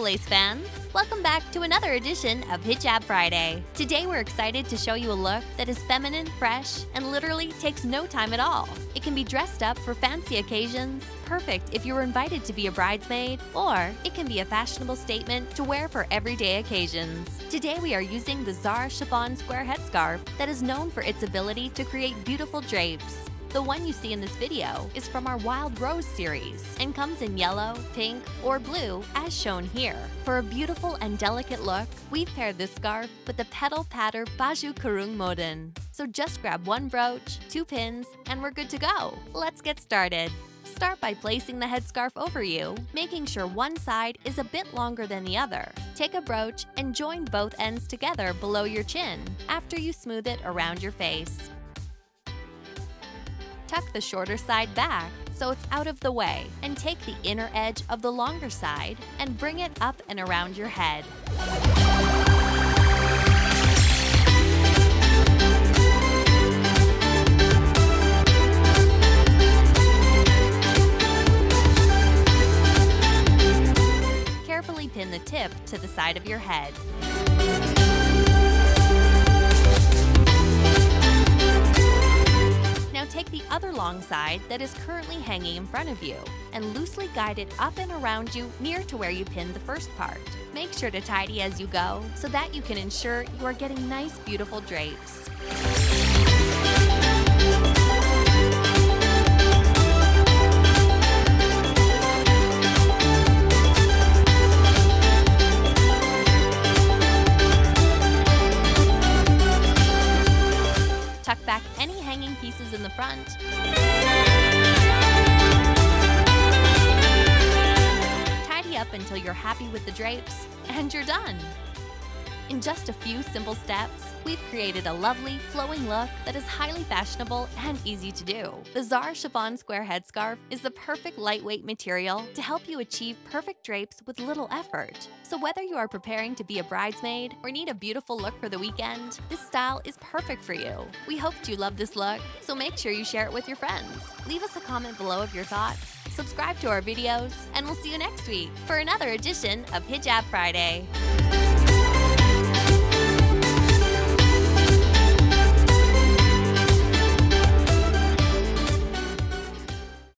Soleils fans! Welcome back to another edition of Hijab Friday. Today we're excited to show you a look that is feminine, fresh, and literally takes no time at all. It can be dressed up for fancy occasions, perfect if you're invited to be a bridesmaid, or it can be a fashionable statement to wear for everyday occasions. Today we are using the Zara Chiffon Square Headscarf that is known for its ability to create beautiful drapes. The one you see in this video is from our Wild Rose series and comes in yellow, pink, or blue as shown here. For a beautiful and delicate look, we've paired this scarf with the Petal Patter Baju Kurung Modern. So just grab one brooch, two pins, and we're good to go. Let's get started. Start by placing the headscarf over you, making sure one side is a bit longer than the other. Take a brooch and join both ends together below your chin after you smooth it around your face tuck the shorter side back so it's out of the way, and take the inner edge of the longer side and bring it up and around your head. Carefully pin the tip to the side of your head. Take the other long side that is currently hanging in front of you and loosely guide it up and around you near to where you pinned the first part. Make sure to tidy as you go so that you can ensure you are getting nice, beautiful drapes. Tuck back any hanging pieces in the front. Tidy up until you're happy with the drapes, and you're done. In just a few simple steps, we've created a lovely, flowing look that is highly fashionable and easy to do. The Zara Chiffon Square Headscarf is the perfect lightweight material to help you achieve perfect drapes with little effort. So whether you are preparing to be a bridesmaid or need a beautiful look for the weekend, this style is perfect for you. We hoped you loved this look, so make sure you share it with your friends. Leave us a comment below of your thoughts, subscribe to our videos, and we'll see you next week for another edition of Hijab Friday.